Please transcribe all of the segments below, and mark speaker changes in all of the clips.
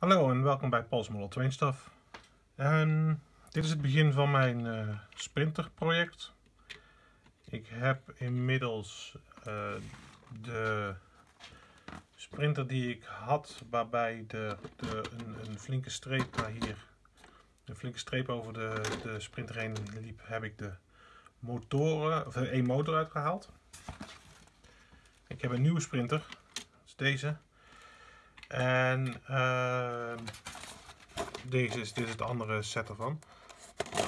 Speaker 1: Hallo en welkom bij Paul's Model Train Stuff. En dit is het begin van mijn uh, sprinter project. Ik heb inmiddels uh, de sprinter die ik had, waarbij de, de, een, een, flinke streep naar hier, een flinke streep over de, de sprinter heen liep, heb ik de motoren, of één motor uitgehaald. Ik heb een nieuwe sprinter, dat is deze. En uh, deze is, dit is het andere set ervan.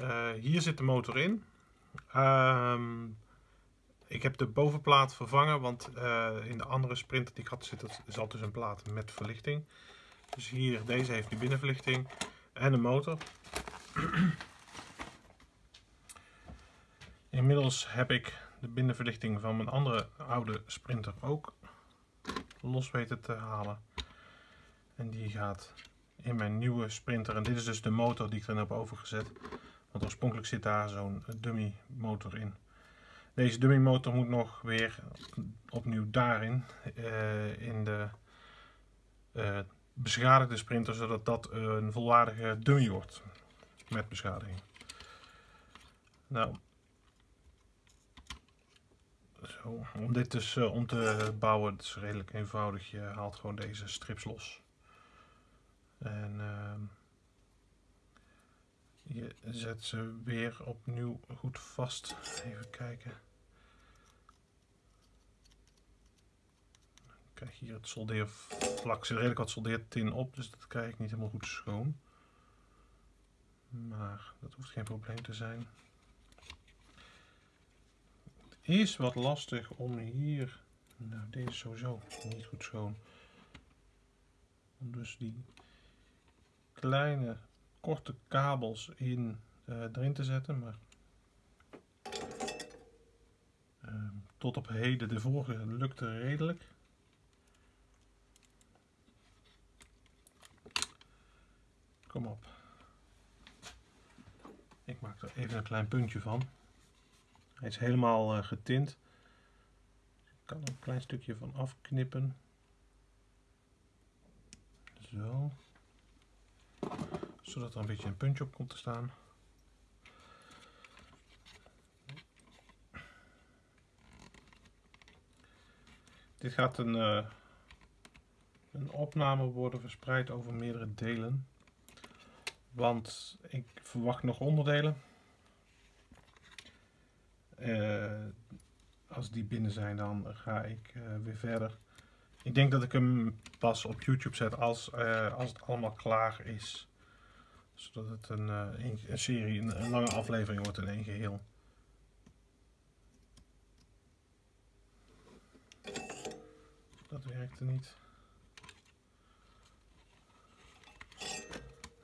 Speaker 1: Uh, hier zit de motor in. Uh, ik heb de bovenplaat vervangen, want uh, in de andere sprinter die ik had zit, zat dus een plaat met verlichting. Dus hier, deze heeft nu binnenverlichting en een motor. Inmiddels heb ik de binnenverlichting van mijn andere oude sprinter ook los weten te halen. En die gaat in mijn nieuwe sprinter. En dit is dus de motor die ik erin heb overgezet. Want oorspronkelijk zit daar zo'n dummy motor in. Deze dummy motor moet nog weer opnieuw daarin. Uh, in de uh, beschadigde sprinter. Zodat dat een volwaardige dummy wordt. Met beschadiging. Nou. Zo, om dit dus uh, om te bouwen, het is redelijk eenvoudig. Je haalt gewoon deze strips los. En uh, je zet ze weer opnieuw goed vast. Even kijken. Krijg hier het soldeervlak. Er zit redelijk wat soldeertin op, dus dat krijg ik niet helemaal goed schoon. Maar dat hoeft geen probleem te zijn. Het is wat lastig om hier... Nou, deze is sowieso niet goed schoon. Om dus die kleine korte kabels in, uh, erin te zetten. Maar uh, tot op heden, de vorige lukte redelijk. Kom op. Ik maak er even een klein puntje van. Hij is helemaal uh, getint. Ik kan er een klein stukje van afknippen. Zo zodat er een beetje een puntje op komt te staan. Dit gaat een, uh, een opname worden verspreid over meerdere delen. Want ik verwacht nog onderdelen. Uh, als die binnen zijn, dan ga ik uh, weer verder. Ik denk dat ik hem pas op YouTube zet als, als het allemaal klaar is zodat het een, een, een serie, een, lange aflevering wordt in één geheel. Dat werkte niet.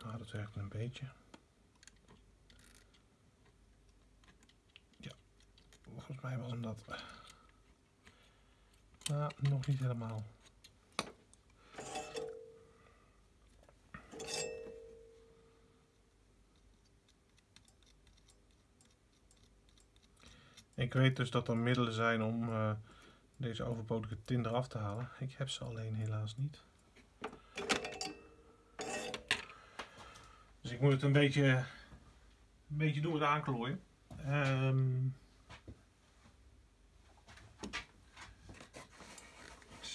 Speaker 1: Ah, dat werkte een beetje. Ja, volgens mij was hem dat. Nou, nog niet helemaal. Ik weet dus dat er middelen zijn om uh, deze overbodige tin eraf te halen. Ik heb ze alleen helaas niet. Dus ik moet het een beetje, een beetje doen met aanklooien. Um,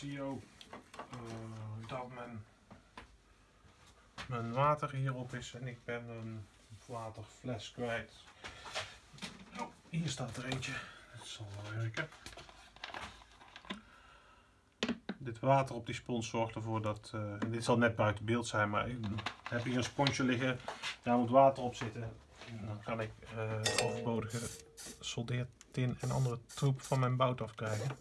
Speaker 1: zie ook uh, dat mijn, mijn water hierop is en ik ben een waterfles kwijt. Hier staat er eentje. Dat zal wel werken. Dit water op die spons zorgt ervoor dat, uh, dit zal net buiten beeld zijn, maar ik heb hier een sponsje liggen, daar moet water op zitten. En dan kan ik uh, overbodige soldeertin en andere troep van mijn bout afkrijgen.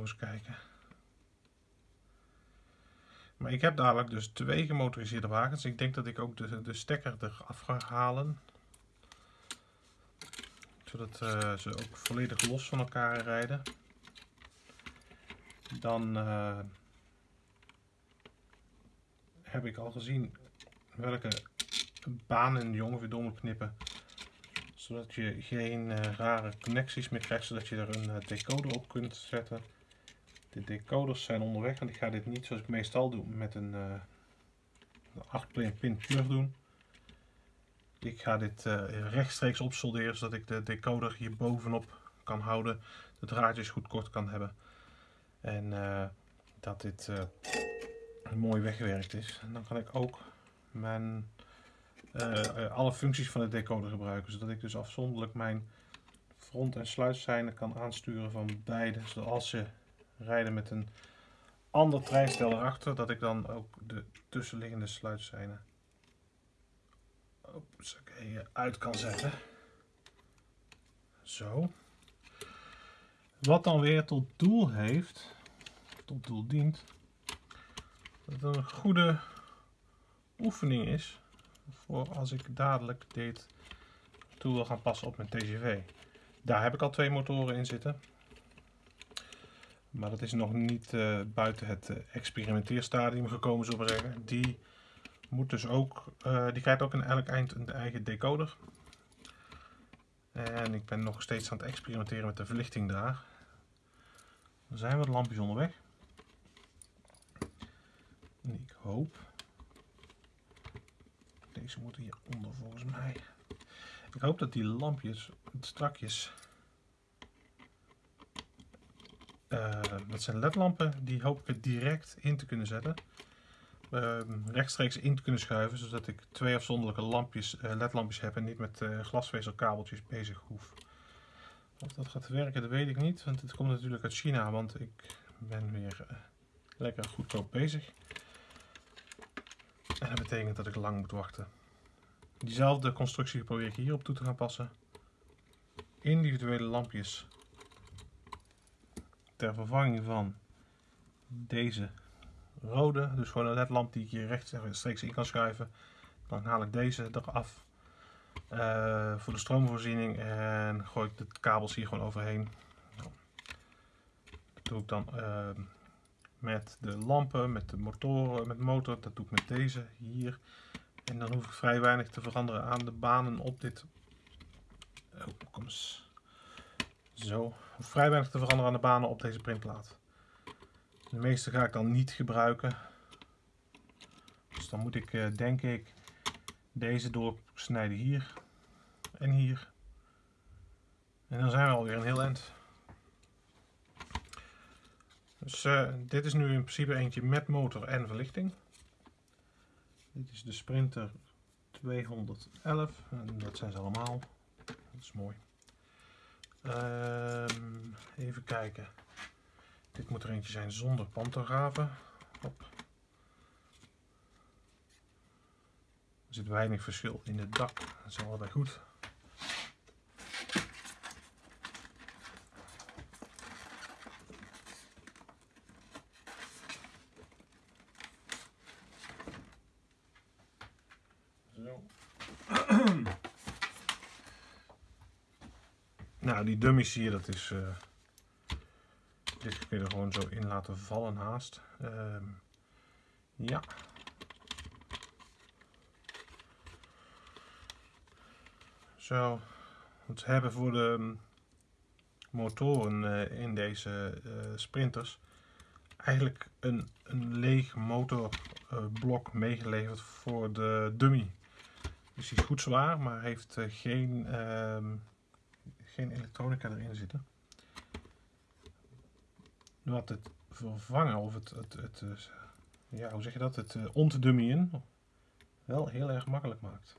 Speaker 1: eens kijken. Maar ik heb dadelijk dus twee gemotoriseerde wagens. Ik denk dat ik ook de, de stekker eraf ga halen. Zodat uh, ze ook volledig los van elkaar rijden. Dan uh, heb ik al gezien welke banen je ongeveer door moet knippen. Zodat je geen eh, rare connecties meer krijgt, zodat je er een decoder op kunt zetten. De decoders zijn onderweg, want ik ga dit niet zoals ik meestal doe met een, uh, 8 pin plug doen. Ik ga dit rechtstreeks opsolderen, zodat ik de decoder hier bovenop kan houden. De draadjes goed kort kan hebben. En dat dit uh, mooi weggewerkt is. En dan kan ik ook mijn, uh, alle functies van de decoder gebruiken. Zodat ik dus afzonderlijk mijn front- en sluitseinen kan aansturen van beide. Zoals ze rijden met een ander treinstel erachter, dat ik dan ook de tussenliggende sluitseinen uit kan zetten. Zo. Wat dan weer tot doel heeft tot doel dient. Dat het een goede oefening is voor als ik dadelijk dit toe wil gaan passen op mijn TGV. Daar heb ik al twee motoren in zitten. Maar dat is nog niet uh, buiten het uh, experimenteerstadium gekomen, zullen we zeggen. Die moet dus ook, uh, die krijgt ook aan elk eind een eigen decoder. En ik ben nog steeds aan het experimenteren met de verlichting daar. Er zijn wat lampjes onderweg. En ik hoop. Deze moeten hieronder volgens mij. Ik hoop dat die lampjes strakjes. Uh, dat zijn ledlampen, die hoop ik direct in te kunnen zetten. Uh, rechtstreeks in te kunnen schuiven, zodat ik twee afzonderlijke lampjes, uh, ledlampjes heb en niet met uh, glasvezelkabeltjes bezig hoef. Of dat gaat werken, dat weet ik niet, want het komt natuurlijk uit China, want ik ben weer lekker goedkoop bezig. En dat betekent dat ik lang moet wachten. Diezelfde constructie probeer ik hierop toe te gaan passen. Individuele lampjes ter vervanging van deze rode. Dus gewoon een ledlamp die ik hier rechtstreeks in kan schuiven. Dan haal ik deze eraf uh, voor de stroomvoorziening en gooi ik de kabels hier gewoon overheen. Doe ik dan uh, met de lampen, met de motoren, met de motor. Dat doe ik met deze hier. En dan hoef ik vrij weinig te veranderen aan de banen op dit. Oh, kom eens. Zo. Vrij weinig te veranderen aan de banen op deze printplaat. De meeste ga ik dan niet gebruiken. Dus dan moet ik, uh, denk ik, deze doorsnijden hier en hier. En dan zijn we alweer een heel eind. Dus uh, dit is nu in principe eentje met motor en verlichting. Dit is de Sprinter 211 en dat zijn ze allemaal. Dat is mooi. Um, even kijken. Dit moet er eentje zijn zonder pantografen. Hop. Er zit weinig verschil in het dak. Dat is allebei goed. Nou, die dummies hier, dat is... Uh, dit kun je er gewoon zo in laten vallen haast. Uh, ja. Zo. We hebben voor de motoren uh, in deze uh, sprinters eigenlijk een, een leeg motorblok meegeleverd voor de dummy. Dus die is goed zwaar, maar heeft geen, uh, geen elektronica erin zitten. Wat het vervangen of het, het, het, het ja, hoe zeg je dat, het uh, ontdummyen wel heel erg makkelijk maakt.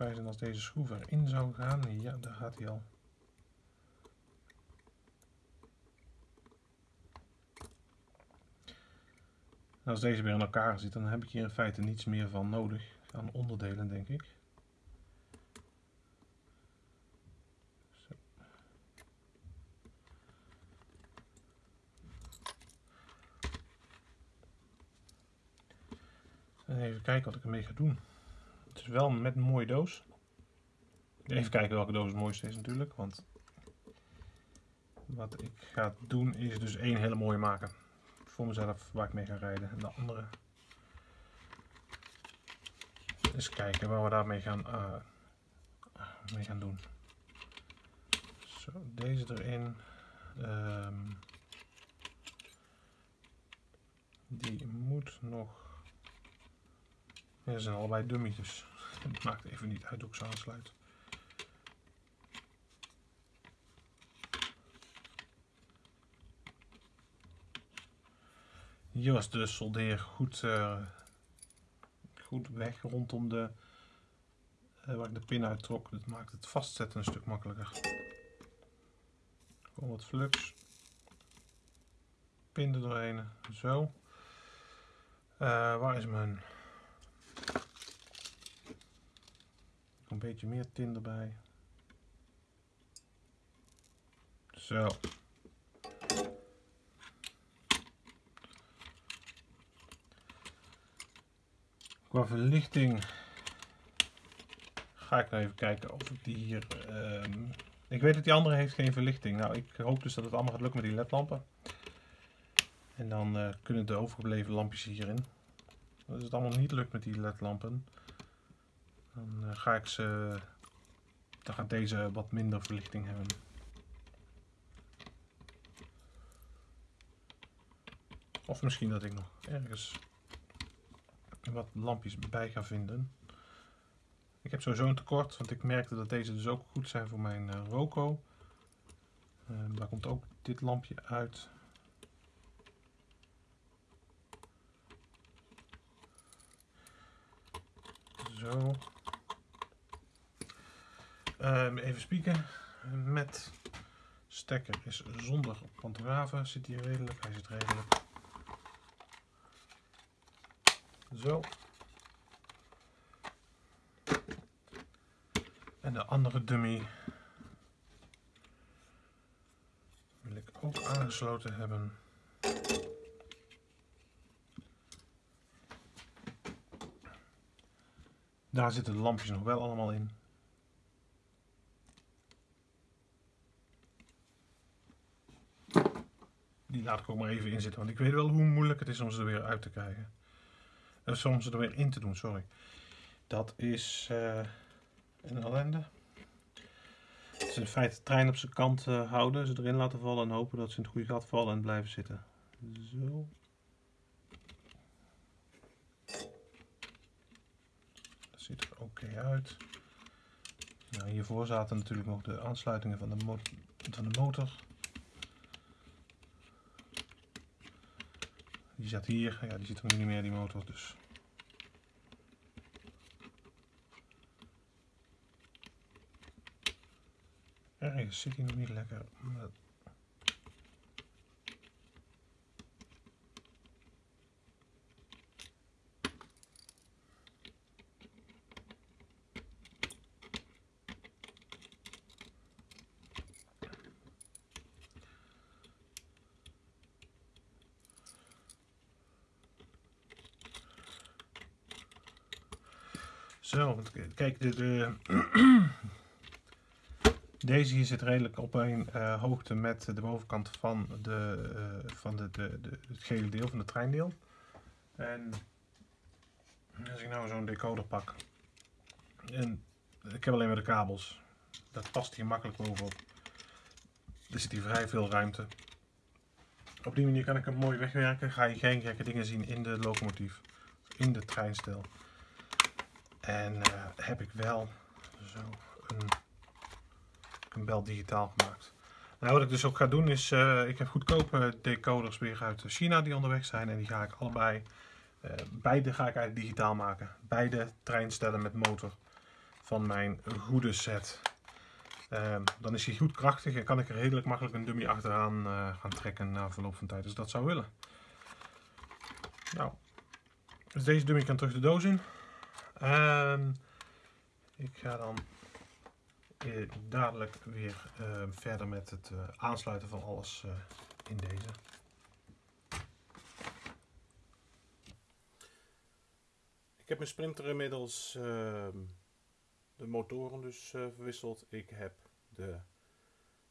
Speaker 1: En als deze schroef erin zou gaan. Ja, daar gaat hij al. Als deze weer in elkaar zit, dan heb ik hier in feite niets meer van nodig aan onderdelen, denk ik. Zo. even kijken wat ik ermee ga doen. is wel met een mooie doos. Even kijken welke doos het mooiste is natuurlijk. Want wat ik ga doen is dus één hele mooie maken. Voor mezelf waar ik mee ga rijden. En de andere. Eens kijken waar we daarmee gaan, uh, mee gaan doen. Zo, deze erin. Um, die moet nog. Ja, zijn allebei dummies, dus het maakt even niet uit hoe ik ze aansluit. Hier was de soldeer goed, uh, goed weg rondom de, uh, waar ik de pin uit trok. Dat maakt het vastzetten een stuk makkelijker. Gewoon wat flux. Pin er doorheen. Zo. Uh, waar is mijn... Een beetje meer tin erbij. Zo. Qua verlichting ga ik nou even kijken of ik die hier... Uh, ik weet dat die andere heeft geen verlichting. Nou, ik hoop dus dat het allemaal gaat lukken met die ledlampen. En dan uh, kunnen de overgebleven lampjes hierin. Als het allemaal niet lukt met die ledlampen, dan uh, ga ik ze... Dan gaat deze wat minder verlichting hebben. Of misschien dat ik nog ergens wat lampjes bij ga vinden. Ik heb sowieso een tekort, want ik merkte dat deze dus ook goed zijn voor mijn uh, Roco. Uh, daar komt ook dit lampje uit. Zo. Um, even spieken. Met stekker is zonder pantografen. Zit hier redelijk? Hij zit redelijk. Zo. En de andere dummy wil ik ook aangesloten hebben. Daar zitten de lampjes nog wel allemaal in. Die laat ik ook maar even in zitten, want ik weet wel hoe moeilijk het is om ze er weer uit te krijgen. Uh, soms er weer in te doen, sorry. Dat is uh, een ellende. Is in feite de trein op zijn kant uh, houden, ze erin laten vallen en hopen dat ze in het goede gat vallen en blijven zitten. Zo. Dat ziet er oké uit. Nou, hiervoor zaten natuurlijk nog de aansluitingen van de, van de motor. Die zat hier, ja die zit er nu niet meer die motor dus. Ergens zit hij nog niet lekker. Zo, kijk, de, de deze hier zit redelijk op een uh, hoogte met de bovenkant van, de, uh, van de, de, de, het gele deel van de treindeel. En als ik nou zo'n decoder pak, en ik heb alleen maar de kabels, dat past hier makkelijk bovenop. Er zit hier vrij veel ruimte. Op die manier kan ik hem mooi wegwerken, ga je geen gekke dingen zien in de locomotief, in de treinstel. En uh, heb ik wel zo een, een bel digitaal gemaakt. Nou, wat ik dus ook ga doen is, uh, ik heb goedkope decoders weer uit China die onderweg zijn. En die ga ik allebei, uh, beide ga ik eigenlijk digitaal maken. Beide treinstellen met motor van mijn goede set. Uh, dan is hij goed krachtig en kan ik er redelijk makkelijk een dummy achteraan gaan trekken na verloop van tijd. Dus dat zou willen. Nou, dus deze dummy kan terug de doos in. Um, ik ga dan eh, dadelijk weer uh, verder met het uh, aansluiten van alles in deze. Ik heb mijn sprinter inmiddels ehm, de motoren dus eh, verwisseld. Ik heb de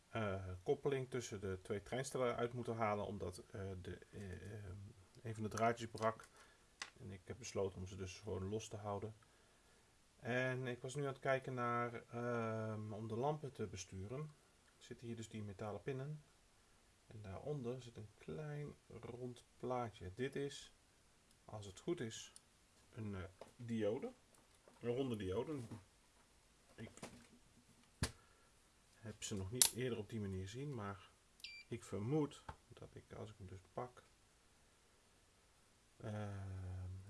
Speaker 1: eh, koppeling tussen de twee treinstellen uit moeten halen omdat eh, de, ehm, een van de draadjes brak. En ik heb besloten om ze dus gewoon los te houden. En ik was nu aan het kijken naar ehm, om de lampen te besturen. Zitten hier dus die metalen pinnen. En daaronder zit een klein rond plaatje. Dit is, als het goed is, een uh, diode. Een ronde diode. Ik heb ze nog niet eerder op die manier zien, maar ik vermoed dat ik, als ik hem dus pak, uh,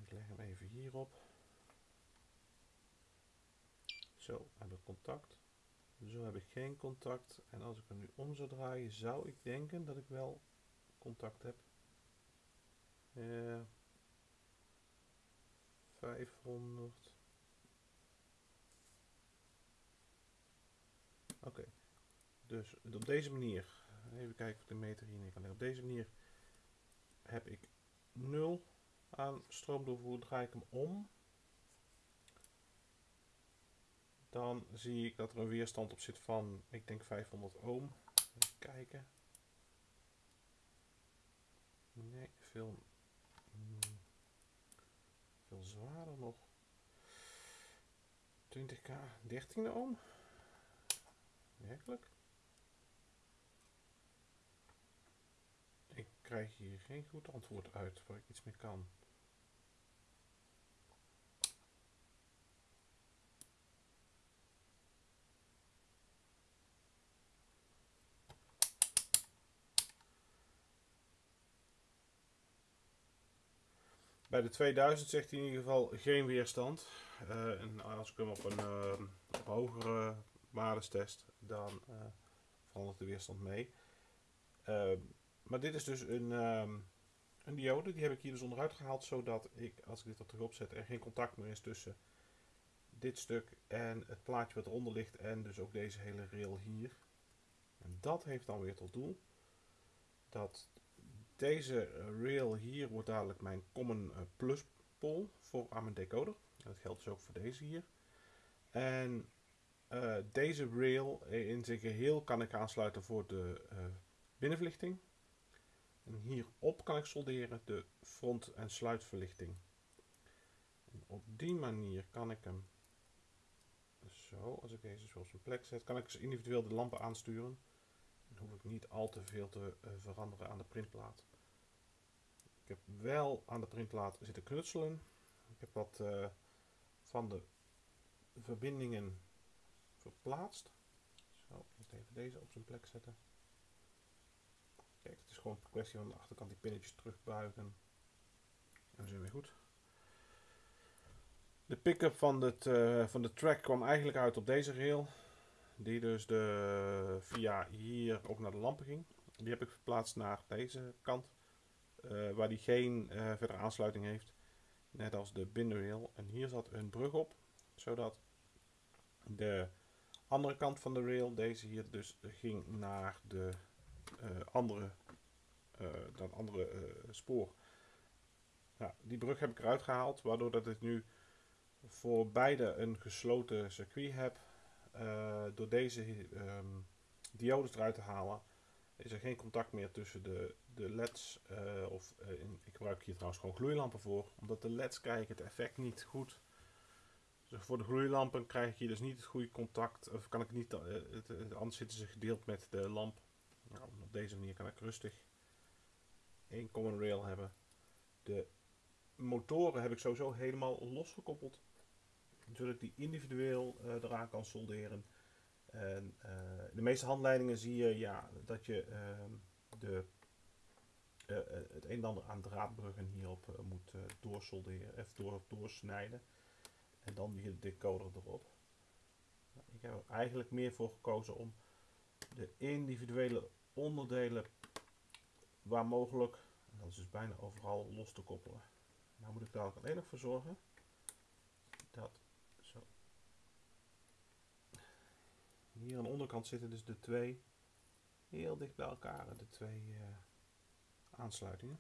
Speaker 1: ik leg hem even hierop. Zo, heb ik contact. Zo heb ik geen contact. En als ik hem nu om zou draaien, zou ik denken dat ik wel contact heb. Uh, 500. Oké. Dus op deze manier, even kijken of de meter hier neer kan leggen. Op deze manier heb ik 0 aan stroomdoorvoer. Draai ik hem om. Dan zie ik dat er een weerstand op zit van, ik denk 500 ohm. Even kijken. Nee, veel, hmm, veel zwaarder nog. 20k, 13 ohm. Werkelijk? Ik krijg hier geen goed antwoord uit waar ik iets mee kan. Bij de 2000 zegt hij in ieder geval geen weerstand. Uh, en als ik hem op een op hogere waardes test, dan uh, verandert de weerstand mee. maar dit is dus een, um, een diode, die heb ik hier dus onderuit gehaald, zodat ik, als ik dit er terug opzet, er geen contact meer is tussen dit stuk en het plaatje wat eronder ligt en dus ook deze hele rail hier. En dat heeft dan weer tot doel dat deze rail hier wordt dadelijk mijn common eh, plus pol voor aan mijn decoder. Dat geldt dus ook voor deze hier. En uh, deze rail in zijn geheel kan ik aansluiten voor de uh, binnenverlichting. En hierop kan ik solderen de front- en sluitverlichting. En op die manier kan ik hem zo, als ik deze zo op zijn plek zet, kan ik dus individueel de lampen aansturen. Dan hoef ik niet al te veel te veranderen aan de printplaat. Ik heb wel aan de printplaat zitten knutselen. Ik heb wat uh, van de verbindingen verplaatst. Zo, even deze op zijn plek zetten. Kijk, het is gewoon een kwestie van de achterkant die pinnetjes terugbuigen. En dan zijn we weer goed. De pick-up van, uh, van de track kwam eigenlijk uit op deze rail. Die dus de, via hier ook naar de lampen ging. Die heb ik verplaatst naar deze kant. Uh, waar die geen uh, verdere aansluiting heeft. Net als de binnenrail. En hier zat een brug op. Zodat de andere kant van de rail, deze hier dus, ging naar de uh, andere, dat andere spoor. Die brug heb ik eruit gehaald. Waardoor dat ik nu voor beide een gesloten circuit heb. door deze um, diodes eruit te halen is er geen contact meer tussen de, de LED's. Uh, of in, ik gebruik hier trouwens gewoon gloeilampen voor. Omdat de LED's krijgen het effect niet goed. Dus voor de gloeilampen krijg ik hier dus niet het goede contact. Of kan ik niet, het, het, anders zitten ze gedeeld met de lamp. Nou, op deze manier kan ik rustig één common rail hebben. De motoren heb ik sowieso helemaal losgekoppeld. Zodat ik die individueel eraan kan solderen. En uh, de meeste handleidingen zie je ja, dat je uh, de, uh, het een en ander aan draadbruggen hierop moet doorsolderen, of door, doorsnijden. En dan hier de decoder erop. Nou, ik heb er eigenlijk meer voor gekozen om de individuele onderdelen waar mogelijk, dat is dus bijna overal, los te koppelen. Nou moet ik daar alleen nog voor zorgen dat Hier aan de onderkant zitten dus de twee heel dicht bij elkaar, de twee uh, aansluitingen.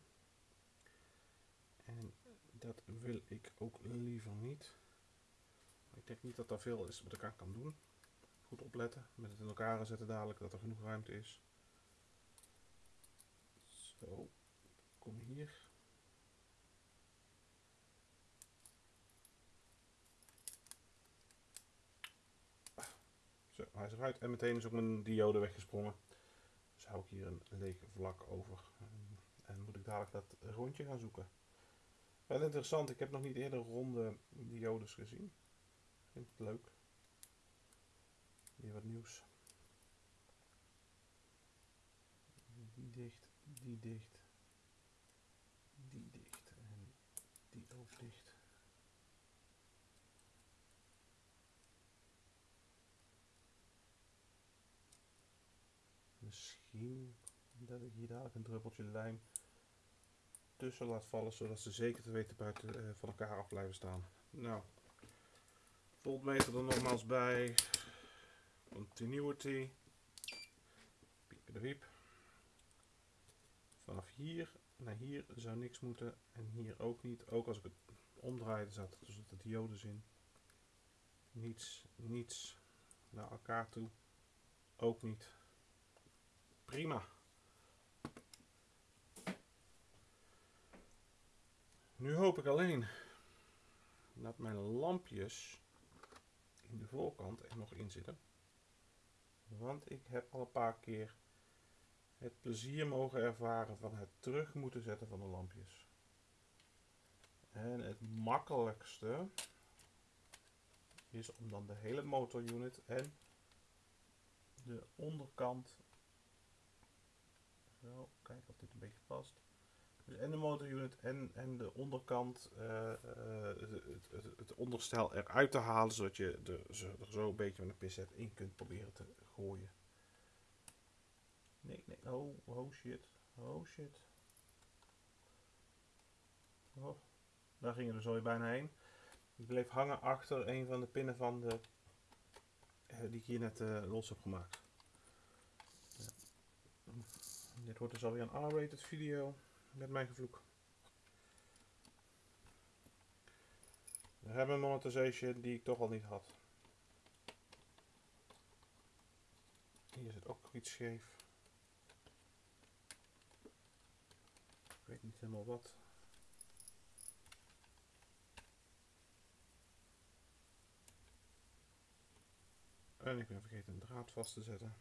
Speaker 1: En Dat wil ik ook liever niet. Ik denk niet dat er veel is wat ik aan kan doen. Goed opletten, met het in elkaar zetten dadelijk, dat er genoeg ruimte is. Zo, kom hier. Zo, hij is eruit en meteen is ook mijn diode weggesprongen. Dus hou ik hier een leeg vlak over. En moet ik dadelijk dat rondje gaan zoeken. Wel interessant, ik heb nog niet eerder ronde diodes gezien. Vind het leuk. Weer wat nieuws. Die dicht, die dicht, die dicht en die ook dicht. Misschien dat ik hier dadelijk een druppeltje lijm tussen laat vallen, zodat ze zeker te weten buiten uh, van elkaar af blijven staan. Nou, voltmeter er nogmaals bij. Continuity. Piep de. Vanaf hier naar hier zou niks moeten en hier ook niet. Ook als ik het omdraaide zat dus de diodes in. Niets, niets naar elkaar toe. Ook niet. Prima. Nu hoop ik alleen dat mijn lampjes in de voorkant er nog in zitten. Want ik heb al een paar keer het plezier mogen ervaren van het terug moeten zetten van de lampjes. En het makkelijkste is om dan de hele motorunit en de onderkant zo, kijken of dit een beetje past dus en de motorunit en, en de onderkant, uh, het, het, het, onderstel eruit te halen, zodat je er, er zo een beetje met een pincet in kunt proberen te gooien. Nee, nee, oh, oh shit, oh shit. Oh, daar gingen we zo bijna heen. Ik bleef hangen achter een van de pinnen van de, die ik hier net los heb gemaakt. Dit wordt dus alweer een R-rated video met mijn gevloek. We hebben een monetization die ik toch al niet had. Hier zit ook iets scheef. Ik weet niet helemaal wat. En ik ben vergeten een draad vast te zetten.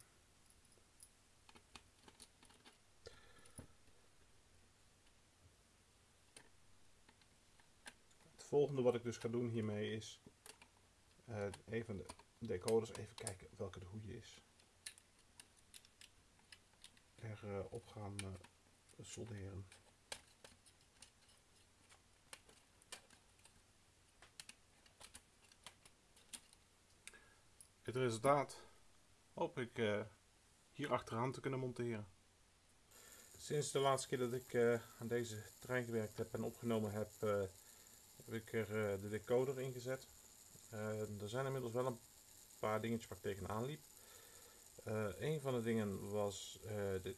Speaker 1: Volgende wat ik dus ga doen hiermee is uh, even de decoders even kijken welke de goede is. Er uh, op gaan uh, solderen. Het resultaat hoop ik hier achteraan te kunnen monteren. Sinds de laatste keer dat ik aan deze trein gewerkt heb en opgenomen heb, heb ik er eh, de decoder ingezet. Eh, er zijn inmiddels wel een paar dingetjes waar ik tegenaan liep. Uh, een van de dingen was de,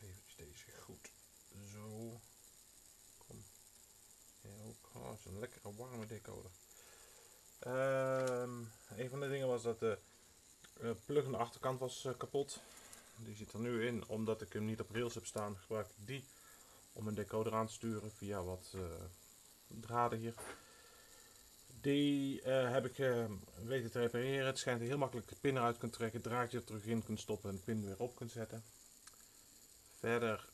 Speaker 1: even deze goed. Zo. Kom. Oh, is een lekkere warme decoder. Uh, een van de dingen was dat de plug aan de achterkant was kapot. Die zit er nu in, omdat ik hem niet op rails heb staan, gebruik ik die om een decoder aan te sturen via wat draden hier. Die uh, heb ik uh, weten te repareren. Het schijnt heel makkelijk de pin eruit kunt trekken, draadje er terug in kunt stoppen en de pin weer op kunt zetten. Verder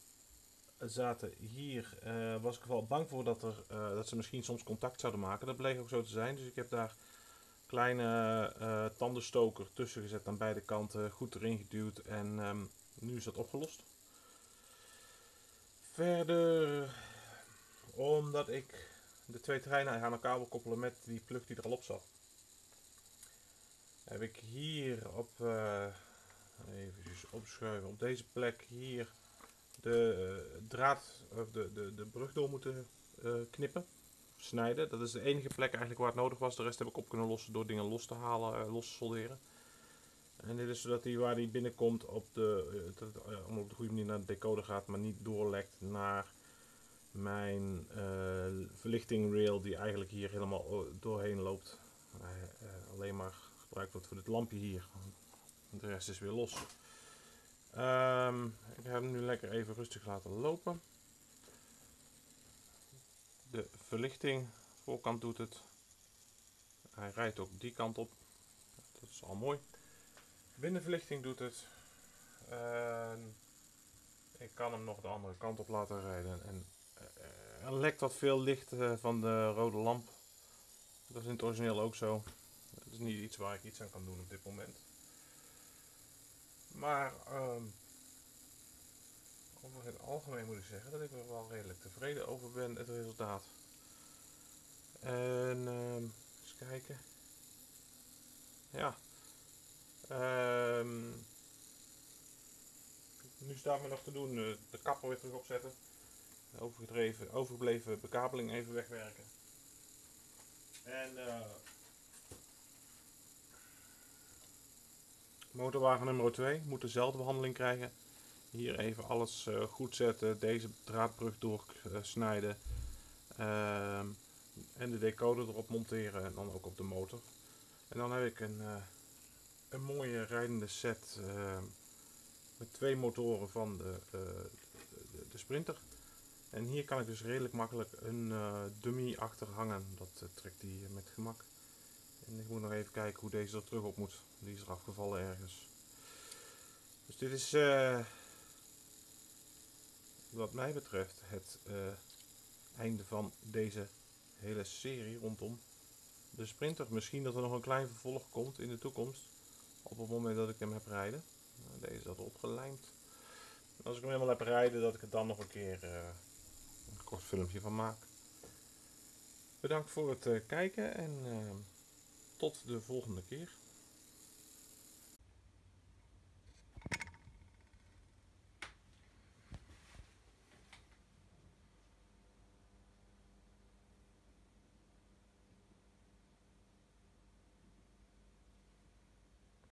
Speaker 1: zaten hier, uh, was ik wel bang voor dat, er, dat ze misschien soms contact zouden maken. Dat bleek ook zo te zijn, dus ik heb daar kleine tandenstoker tussen gezet aan beide kanten, goed erin geduwd en um, nu is dat opgelost. Verder, omdat ik de twee treinen aan elkaar koppelen met die plug die er al op zat. Heb ik hier op, uh, even opschuiven, op deze plek hier de uh, draad, of de, de, de brug door moeten uh, knippen, snijden. Dat is de enige plek eigenlijk waar het nodig was. De rest heb ik op kunnen lossen door dingen los te halen, los te solderen. En dit is zodat hij waar hij binnenkomt op de, op de goede manier naar de decoder gaat, maar niet doorlekt naar mijn uh, verlichting rail die eigenlijk hier helemaal doorheen loopt. Uh, alleen maar gebruikt wordt voor dit lampje hier. De rest is weer los. Um, ik heb hem nu lekker even rustig laten lopen. De verlichting, voorkant doet het. Hij rijdt ook die kant op. Dat is al mooi. Binnenverlichting doet het. En ik kan hem nog de andere kant op laten rijden. En er lekt wat veel licht uh, van de rode lamp. Dat is in het origineel ook zo. Dat is niet iets waar ik iets aan kan doen op dit moment. Maar um, over het algemeen moet ik zeggen dat ik er wel redelijk tevreden over ben, het resultaat. En um, eens kijken. Ja. Um, nu staat me nog te doen uh, de kapper weer terug opzetten. Overgedreven, overgebleven bekabeling even wegwerken. En uh, motorwagen nummer 2 moet dezelfde behandeling krijgen. Hier even alles uh, goed zetten, deze draadbrug doorsnijden. Uh, en de decoder erop monteren en dan ook op de motor. En dan heb ik een, een mooie rijdende set ehm, met twee motoren van de, de, de, Sprinter. En hier kan ik dus redelijk makkelijk een uh, dummy achter hangen. Dat trekt hij met gemak. En ik moet nog even kijken hoe deze er terug op moet. Die is er afgevallen ergens. Dus dit is uh, wat mij betreft het einde van deze hele serie rondom de Sprinter. Misschien dat er nog een klein vervolg komt in de toekomst. Op het moment dat ik hem heb rijden. Deze dat opgelijmd. Als ik hem helemaal heb rijden, dat ik er dan nog een keer kort filmpje van maak. Bedankt voor het kijken en tot de volgende keer.